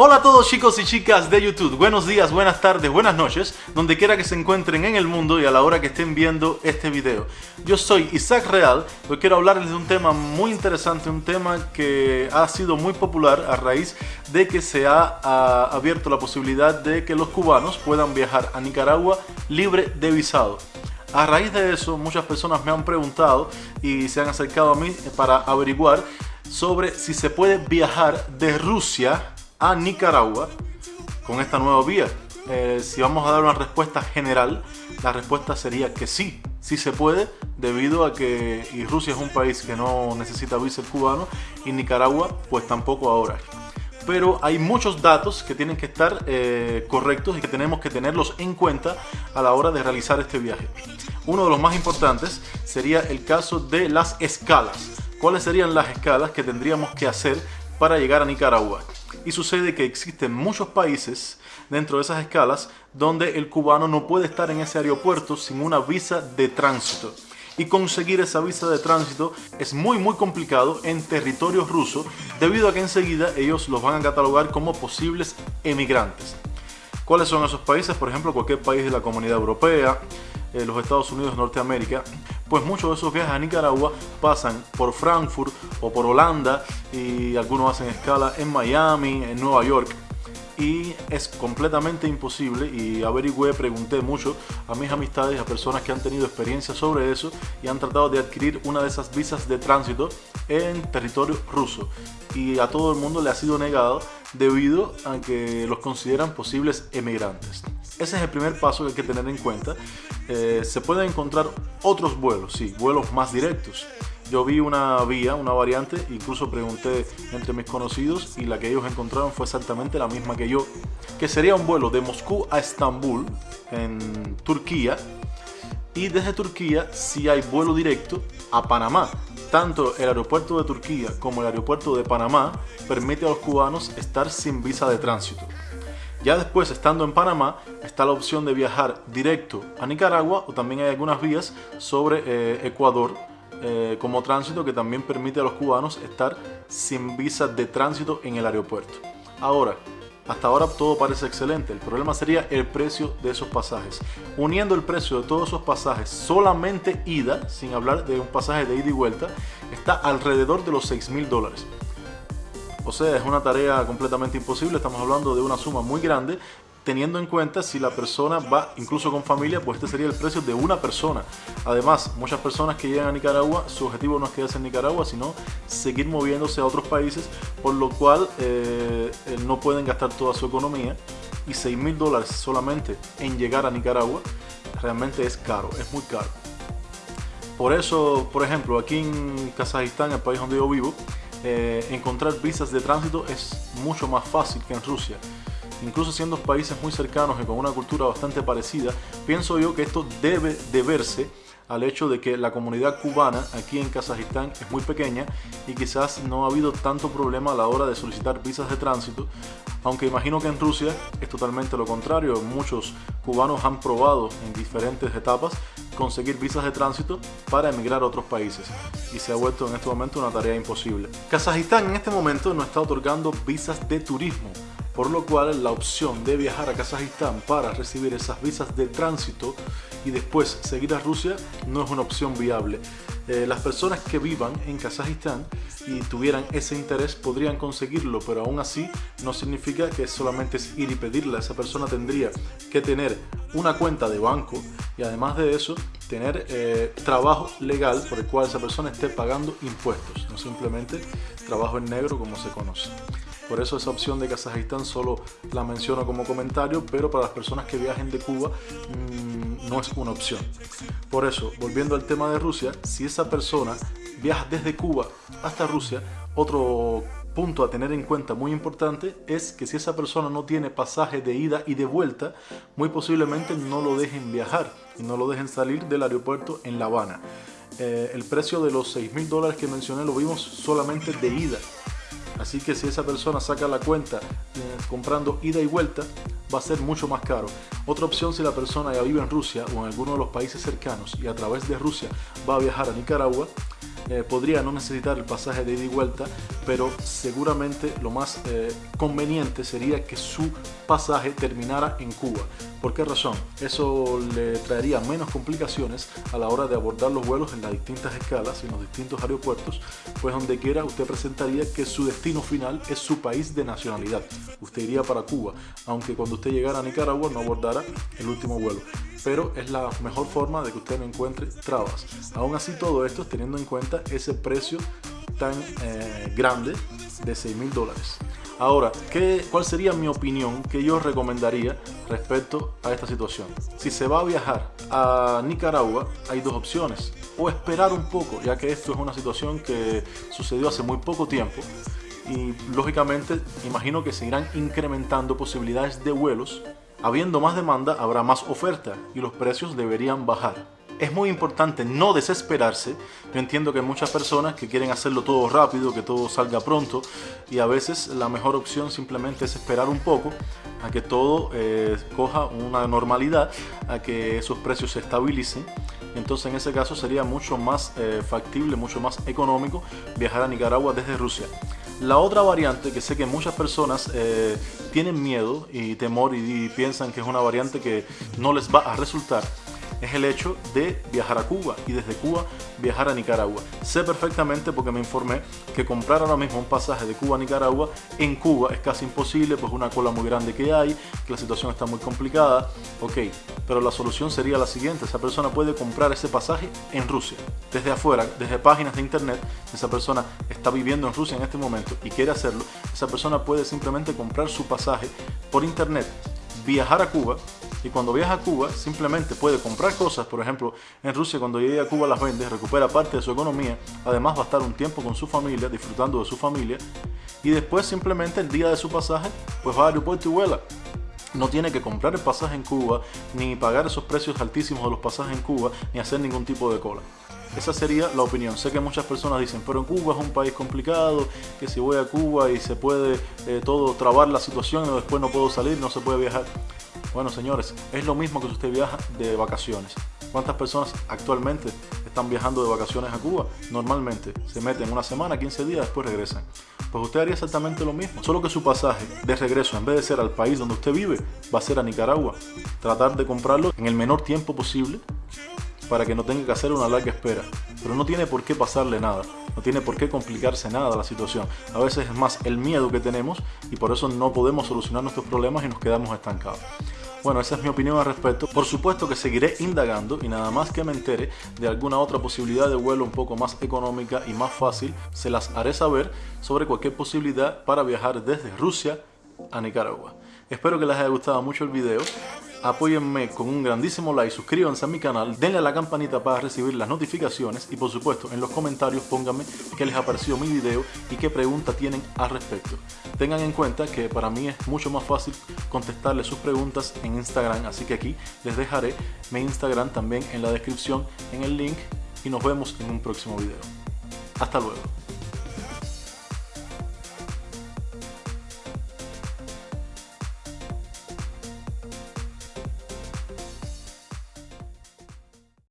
Hola a todos chicos y chicas de YouTube, buenos días, buenas tardes, buenas noches, donde quiera que se encuentren en el mundo y a la hora que estén viendo este video. Yo soy Isaac Real, hoy quiero hablarles de un tema muy interesante, un tema que ha sido muy popular a raíz de que se ha, abierto la posibilidad de que los cubanos puedan viajar a Nicaragua libre de visado. A raíz de eso, muchas personas me han preguntado y se han acercado a mí para averiguar sobre si se puede viajar de Rusia a Nicaragua con esta nueva vía? Eh, si vamos a dar una respuesta general, la respuesta sería que sí, sí se puede, debido a que Rusia es un país que no necesita visa cubano y Nicaragua pues tampoco ahora. Pero hay muchos datos que tienen que estar eh, correctos y que tenemos que tenerlos en cuenta a la hora de realizar este viaje. Uno de los más importantes sería el caso de las escalas. ¿Cuáles serían las escalas que tendríamos que hacer para llegar a Nicaragua? Y sucede que existen muchos países dentro de esas escalas donde el cubano no puede estar en ese aeropuerto sin una visa de tránsito. Y conseguir esa visa de tránsito es muy muy complicado en territorio ruso debido a que enseguida ellos los van a catalogar como posibles emigrantes. ¿Cuáles son esos países? Por ejemplo, cualquier país de la Comunidad Europea, eh, los Estados Unidos, Norteamérica, pues muchos de esos viajes a Nicaragua pasan por Frankfurt o por Holanda y algunos hacen escala en Miami, en Nueva York y es completamente imposible y averigüé, pregunté mucho a mis amistades, a personas que han tenido experiencia sobre eso y han tratado de adquirir una de esas visas de tránsito en territorio ruso y a todo el mundo le ha sido negado debido a que los consideran posibles emigrantes. Ese es el primer paso que hay que tener en cuenta. Eh, se pueden encontrar otros vuelos, sí, vuelos más directos. Yo vi una vía, una variante, incluso pregunté entre mis conocidos y la que ellos encontraron fue exactamente la misma que yo, que sería un vuelo de Moscú a Estambul, en Turquía, y desde Turquía sí hay vuelo directo a Panamá. Tanto el aeropuerto de Turquía como el aeropuerto de Panamá permite a los cubanos estar sin visa de tránsito. Ya después, estando en Panamá, está la opción de viajar directo a Nicaragua o también hay algunas vías sobre eh, Ecuador eh, como tránsito que también permite a los cubanos estar sin visa de tránsito en el aeropuerto. Ahora, hasta ahora todo parece excelente, el problema sería el precio de esos pasajes. Uniendo el precio de todos esos pasajes, solamente ida, sin hablar de un pasaje de ida y vuelta, está alrededor de los 6 mil dólares. O sea, es una tarea completamente imposible, estamos hablando de una suma muy grande teniendo en cuenta si la persona va incluso con familia, pues este sería el precio de una persona. Además, muchas personas que llegan a Nicaragua, su objetivo no es quedarse en Nicaragua, sino seguir moviéndose a otros países, por lo cual eh, eh, no pueden gastar toda su economía y 6 mil dólares solamente en llegar a Nicaragua realmente es caro, es muy caro. Por eso, por ejemplo, aquí en Kazajistán, el país donde yo vivo, eh, encontrar visas de tránsito es mucho más fácil que en Rusia. Incluso siendo países muy cercanos y con una cultura bastante parecida, pienso yo que esto debe deberse al hecho de que la comunidad cubana aquí en Kazajistán es muy pequeña y quizás no ha habido tanto problema a la hora de solicitar visas de tránsito, aunque imagino que en Rusia es totalmente lo contrario, muchos cubanos han probado en diferentes etapas conseguir visas de tránsito para emigrar a otros países y se ha vuelto en este momento una tarea imposible. Kazajistán en este momento no está otorgando visas de turismo, por lo cual la opción de viajar a Kazajistán para recibir esas visas de tránsito y después seguir a Rusia no es una opción viable. Eh, las personas que vivan en Kazajistán y tuvieran ese interés podrían conseguirlo, pero aún así no significa que solamente es ir y pedirla. Esa persona tendría que tener una cuenta de banco y además de eso tener eh, trabajo legal por el cual esa persona esté pagando impuestos, no simplemente trabajo en negro como se conoce. Por eso esa opción de Kazajistán solo la menciono como comentario, pero para las personas que viajen de Cuba mm, no es una opción. Por eso, volviendo al tema de Rusia, si esa persona viaja desde Cuba hasta Rusia, otro punto a tener en cuenta muy importante es que si esa persona no tiene pasaje de ida y de vuelta, muy posiblemente no lo dejen viajar y no lo dejen salir del aeropuerto en La Habana. Eh, el precio de los 6 mil dólares que mencioné lo vimos solamente de ida Así que si esa persona saca la cuenta eh, comprando ida y vuelta, va a ser mucho más caro. Otra opción si la persona ya vive en Rusia o en alguno de los países cercanos y a través de Rusia va a viajar a Nicaragua, eh, podría no necesitar el pasaje de ida y vuelta, pero seguramente lo más eh, conveniente sería que su pasaje terminara en Cuba. ¿Por qué razón? Eso le traería menos complicaciones a la hora de abordar los vuelos en las distintas escalas y en los distintos aeropuertos, pues donde quiera usted presentaría que su destino final es su país de nacionalidad. Usted iría para Cuba, aunque cuando usted llegara a Nicaragua no abordara el último vuelo pero es la mejor forma de que usted no encuentre trabas. Aún así todo esto teniendo en cuenta ese precio tan eh, grande de 6 mil dólares. Ahora, ¿qué, ¿cuál sería mi opinión que yo recomendaría respecto a esta situación? Si se va a viajar a Nicaragua, hay dos opciones. O esperar un poco, ya que esto es una situación que sucedió hace muy poco tiempo. Y lógicamente, imagino que se irán incrementando posibilidades de vuelos Habiendo más demanda, habrá más oferta y los precios deberían bajar. Es muy importante no desesperarse. Yo entiendo que muchas personas que quieren hacerlo todo rápido, que todo salga pronto y a veces la mejor opción simplemente es esperar un poco a que todo eh, coja una normalidad, a que esos precios se estabilicen. Entonces en ese caso sería mucho más eh, factible, mucho más económico viajar a Nicaragua desde Rusia. La otra variante que sé que muchas personas eh, tienen miedo y temor y piensan que es una variante que no les va a resultar es el hecho de viajar a Cuba y desde Cuba viajar a Nicaragua. Sé perfectamente porque me informé que comprar ahora mismo un pasaje de Cuba a Nicaragua en Cuba es casi imposible, pues una cola muy grande que hay, que la situación está muy complicada. Ok, pero la solución sería la siguiente, esa persona puede comprar ese pasaje en Rusia, desde afuera, desde páginas de internet, esa persona está viviendo en Rusia en este momento y quiere hacerlo, esa persona puede simplemente comprar su pasaje por internet, viajar a Cuba, y cuando viaja a Cuba simplemente puede comprar cosas, por ejemplo, en Rusia cuando llega a Cuba las vende, recupera parte de su economía, además va a estar un tiempo con su familia, disfrutando de su familia, y después simplemente el día de su pasaje, pues va al aeropuerto y vuela. No tiene que comprar el pasaje en Cuba, ni pagar esos precios altísimos de los pasajes en Cuba, ni hacer ningún tipo de cola. Esa sería la opinión. Sé que muchas personas dicen, pero en Cuba es un país complicado, que si voy a Cuba y se puede eh, todo trabar la situación y después no puedo salir, no se puede viajar. Bueno, señores, es lo mismo que si usted viaja de vacaciones. ¿Cuántas personas actualmente están viajando de vacaciones a Cuba? Normalmente se meten una semana, 15 días, después regresan. Pues usted haría exactamente lo mismo, solo que su pasaje de regreso, en vez de ser al país donde usted vive, va a ser a Nicaragua. Tratar de comprarlo en el menor tiempo posible para que no tenga que hacer una larga espera. Pero no tiene por qué pasarle nada, no tiene por qué complicarse nada la situación. A veces es más el miedo que tenemos y por eso no podemos solucionar nuestros problemas y nos quedamos estancados. Bueno, esa es mi opinión al respecto. Por supuesto que seguiré indagando y nada más que me entere de alguna otra posibilidad de vuelo un poco más económica y más fácil, se las haré saber sobre cualquier posibilidad para viajar desde Rusia a Nicaragua. Espero que les haya gustado mucho el video apóyenme con un grandísimo like, suscríbanse a mi canal, denle a la campanita para recibir las notificaciones y por supuesto en los comentarios pónganme qué les ha parecido mi video y qué pregunta tienen al respecto. Tengan en cuenta que para mí es mucho más fácil contestarles sus preguntas en Instagram, así que aquí les dejaré mi Instagram también en la descripción en el link y nos vemos en un próximo video. Hasta luego.